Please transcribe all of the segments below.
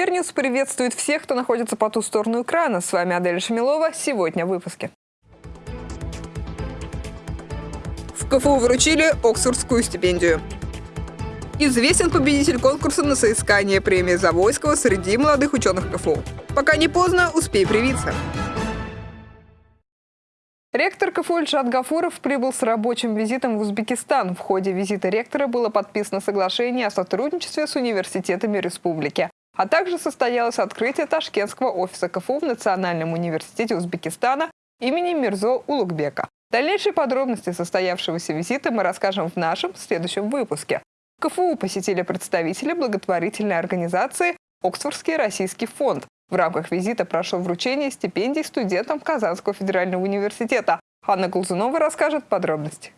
Univer News приветствует всех, кто находится по ту сторону экрана. С вами Адель Шамилова. Сегодня в выпуске. В КФУ вручили Оксфордскую стипендию. Известен победитель конкурса на соискание премии Завойского среди молодых ученых КФУ. Пока не поздно, успей привиться. Ректор КФУ Ильшат Гафуров прибыл с рабочим визитом в Узбекистан. В ходе визита ректора было подписано соглашение о сотрудничестве с университетами республики. А также состоялось открытие Ташкентского офиса КФУ в Национальном университете Узбекистана имени Мирзо Улугбека. Дальнейшие подробности состоявшегося визита мы расскажем в нашем следующем выпуске. КФУ посетили представители благотворительной организации «Оксфордский российский фонд», в рамках визита прошло вручение стипендий студентам Казанского федерального университета. Анна Глазунова расскажет подробности.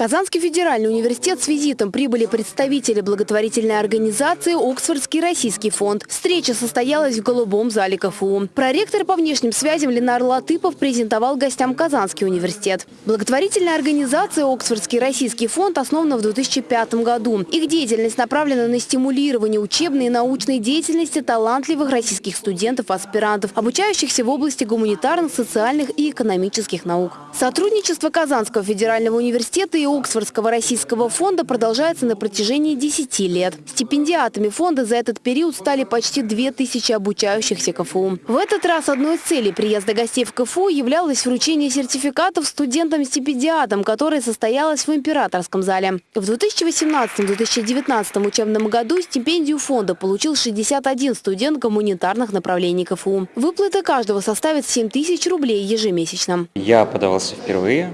Казанский федеральный университет с визитом прибыли представители благотворительной организации «Оксфордский российский фонд». Встреча состоялась в Голубом зале КФУ. Проректор по внешним связям Ленар Латыпов презентовал гостям Казанский университет. Благотворительная организация «Оксфордский российский фонд» основана в 2005 году. Их деятельность направлена на стимулирование учебной и научной деятельности талантливых российских студентов-аспирантов, обучающихся в области гуманитарных, социальных и экономических наук. Сотрудничество Казанского федерального университета и Оксфордского российского фонда продолжается на протяжении 10 лет. Стипендиатами фонда за этот период стали почти 2000 обучающихся КФУ. В этот раз одной из целей приезда гостей в КФУ являлось вручение сертификатов студентам-стипендиатам, которое состоялось в Императорском зале. В 2018-2019 учебном году стипендию фонда получил 61 студент гуманитарных направлений КФУ. Выплата каждого составит 7 тысяч рублей ежемесячно. Я подавался впервые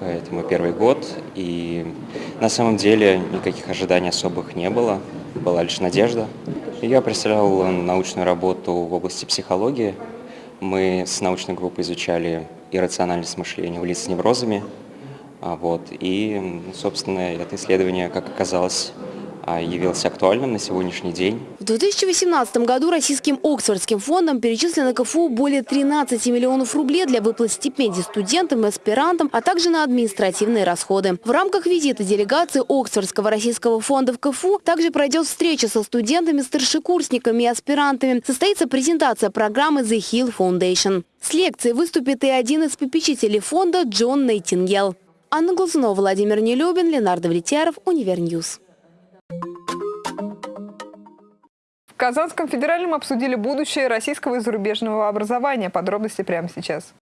поэтому первый год. И на самом деле никаких ожиданий особых не было, была лишь надежда. Я представлял научную работу в области психологии. Мы с научной группой изучали иррациональность мышления у лиц с неврозами. А вот. И, собственно, это исследование, как оказалось, явился актуальным на сегодняшний день. В 2018 году Российским Оксфордским фондом перечислено КФУ более 13 миллионов рублей для выплат стипендий студентам и аспирантам, а также на административные расходы. В рамках визита делегации Оксфордского российского фонда в КФУ также пройдет встреча со студентами, старшекурсниками и аспирантами. Состоится презентация программы The Hill Foundation. С лекцией выступит и один из попечителей фонда Джон Нейтингел. Анна Глазунова, Владимир Нелюбин, Ленар Давлетьяров, Univer News. Казанском федеральном обсудили будущее российского и зарубежного образования. Подробности прямо сейчас.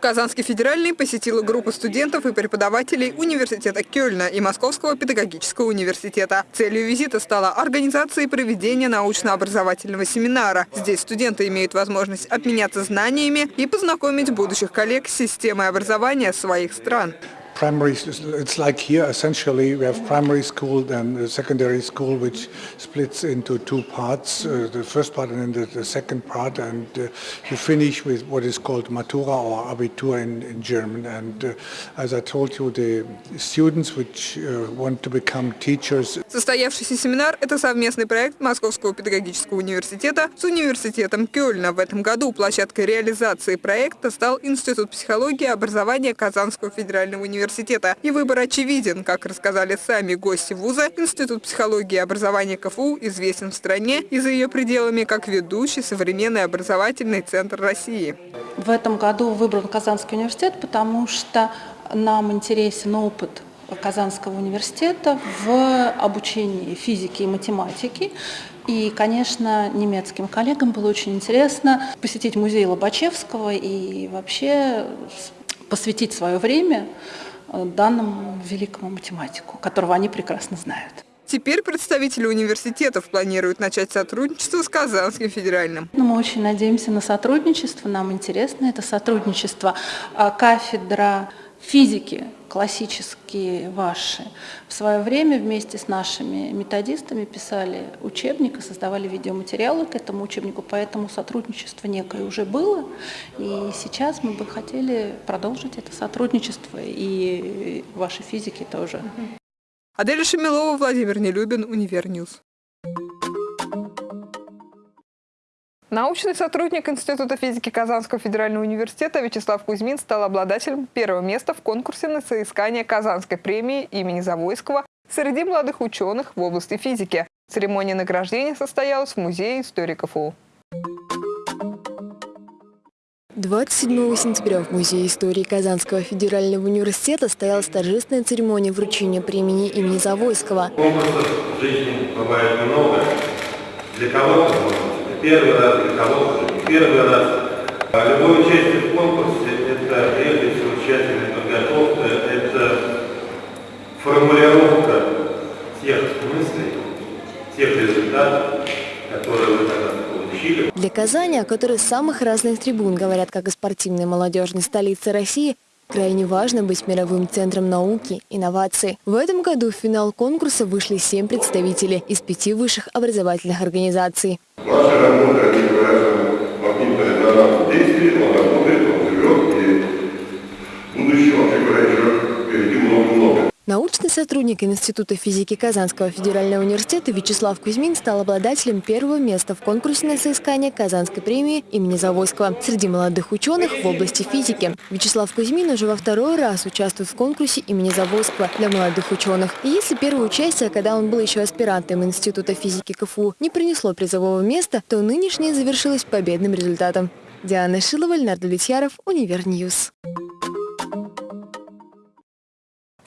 Казанский федеральный посетила группа студентов и преподавателей университета Кёльна и Московского педагогического университета. Целью визита стала организация и проведение научно-образовательного семинара. Здесь студенты имеют возможность обменяться знаниями и познакомить будущих коллег с системой образования своих стран. Primary, it's like here essentially we have primary school and secondary school which splits into two parts, uh, the first part and then the, the second part and uh, you finish with what is called Matura or Abitur in, in German and uh, as I told you the students which uh, want to become teachers. Состоявшийся семинар – это совместный проект Московского педагогического университета с университетом Кёльна. В этом году площадкой реализации проекта стал Институт психологии и образования Казанского федерального университета университета. И выбор очевиден. Как рассказали сами гости вуза, Институт психологии и образования КФУ известен в стране и за ее пределами как ведущий современный образовательный центр России. В этом году выбран Казанский университет, потому что нам интересен опыт Казанского университета в обучении физики и математики. И, конечно, немецким коллегам было очень интересно посетить музей Лобачевского и вообще посвятить свое время данному великому математику, которого они прекрасно знают. Теперь представители университетов планируют начать сотрудничество с Казанским федеральным. Ну, мы очень надеемся на сотрудничество, нам интересно это сотрудничество. А кафедра физики классические ваши в свое время вместе с нашими методистами писали учебник и создавали видеоматериалы к этому учебнику, поэтому сотрудничество некое уже было, и сейчас мы бы хотели продолжить это сотрудничество, и ваши физики тоже. Адель Шамилова, Владимир Нелюбин, Univer News. Научный сотрудник Института физики Казанского федерального университета Вячеслав Кузьмин стал обладателем первого места в конкурсе на соискание Казанской премии имени Завойского среди молодых ученых в области физики. Церемония награждения состоялась в Музее истории КФУ. 27 сентября в Музее истории Казанского федерального университета состоялась торжественная церемония вручения премии имени Завойского. Конкурсов в жизни бывает много. Для кого-то первый раз, для кого-то не первый раз. А любое участие в конкурсе – это прежде всего тщательная подготовка, это формулировка тех мыслей, тех результатов, которые вы когда-то получили. Для Казани, о которой самых разных трибун говорят как о спортивной молодежной столице России, крайне важно быть мировым центром науки, инноваций. В этом году в финал конкурса вышли семь представителей из пяти высших образовательных организаций. Masă la mult, adică vreau să mă prind pe Nana Budeschi, o la nume, Научный сотрудник Института физики Казанского федерального университета Вячеслав Кузьмин стал обладателем первого места в конкурсе на соискание Казанской премии имени Завойского среди молодых ученых в области физики. Вячеслав Кузьмин уже во второй раз участвует в конкурсе имени Завойского для молодых ученых. И если первое участие, когда он был еще аспирантом Института физики КФУ, не принесло призового места, то нынешнее завершилось победным результатом. Диана Шилова, Ленар Довлетьяров, Univer News.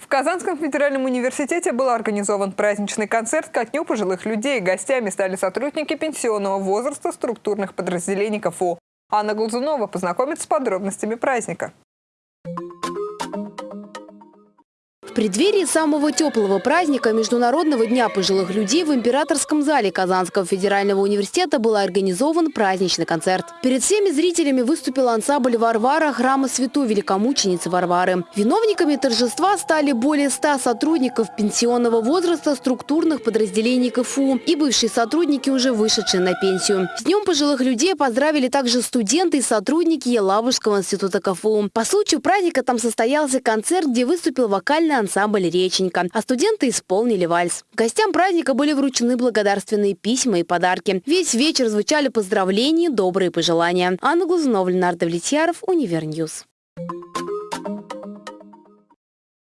В Казанском федеральном университете был организован праздничный концерт ко дню пожилых людей. Гостями стали сотрудники пенсионного возраста структурных подразделений КФУ. Анна Глазунова познакомится с подробностями праздника. Преддверии самого теплого праздника Международного дня пожилых людей в Императорском зале Казанского федерального университета был организован праздничный концерт. Перед всеми зрителями выступил ансамбль Варвара храма Святой Великомученицы Варвары. Виновниками торжества стали более 100 сотрудников пенсионного возраста структурных подразделений КФУ и бывшие сотрудники, уже вышедшие на пенсию. С Днем пожилых людей поздравили также студенты и сотрудники Елабужского института КФУ. По случаю праздника там состоялся концерт, где выступил вокальный ансамбль «Реченька», а студенты исполнили вальс. Гостям праздника были вручены благодарственные письма и подарки. Весь вечер звучали поздравления, добрые пожелания. Анна Глазунова, Ленар Довлетьяров, Univer News.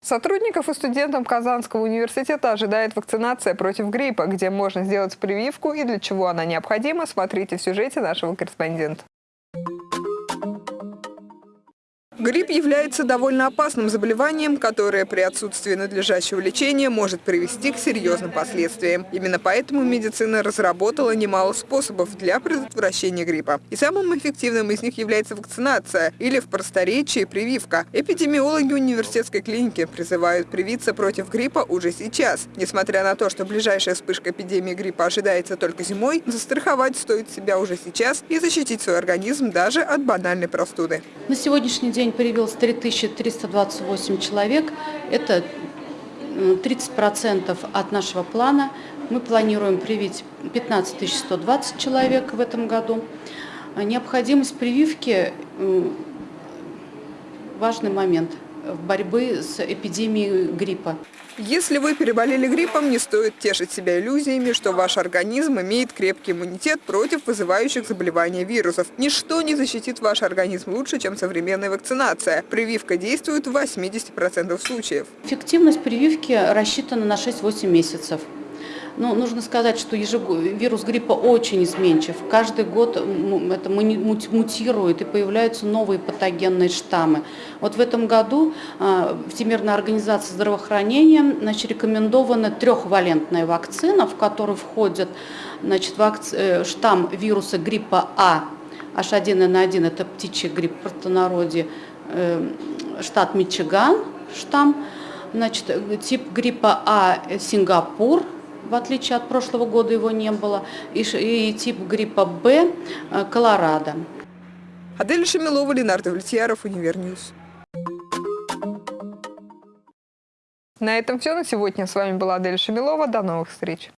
Сотрудников и студентов Казанского университета ожидает вакцинация против гриппа, где можно сделать прививку и для чего она необходима, смотрите в сюжете нашего корреспондента. Грипп является довольно опасным заболеванием, которое при отсутствии надлежащего лечения может привести к серьезным последствиям. Именно поэтому медицина разработала немало способов для предотвращения гриппа. И самым эффективным из них является вакцинация или в просторечии прививка. Эпидемиологи университетской клиники призывают привиться против гриппа уже сейчас. Несмотря на то, что ближайшая вспышка эпидемии гриппа ожидается только зимой, застраховать стоит себя уже сейчас и защитить свой организм даже от банальной простуды. На сегодняшний день привилось 3328 человек. Это 30% от нашего плана. Мы планируем привить 15 120 человек в этом году. Необходимость прививки – важный момент в борьбе с эпидемией гриппа. Если вы переболели гриппом, не стоит тешить себя иллюзиями, что ваш организм имеет крепкий иммунитет против вызывающих заболевания вирусов. Ничто не защитит ваш организм лучше, чем современная вакцинация. Прививка действует в 80% случаев. Эффективность прививки рассчитана на 6-8 месяцев. Но нужно сказать, что вирус гриппа очень изменчив. Каждый год это мутирует и появляются новые патогенные штаммы. Вот в этом году а, Всемирная организация здравоохранения значит, рекомендована трехвалентная вакцина, в которую входит значит, вакци... Э, штамм вируса гриппа А, H1N1, это птичий грипп в простонародье, э, штат Мичиган, штамм, значит, тип гриппа А Сингапур – в отличие от прошлого года его не было, и, и тип гриппа Б э, – Колорадо. Адель Шамилова, Ленар Довлетьяров, Univer News. На этом все на сегодня. С вами была Адель Шамилова. До новых встреч.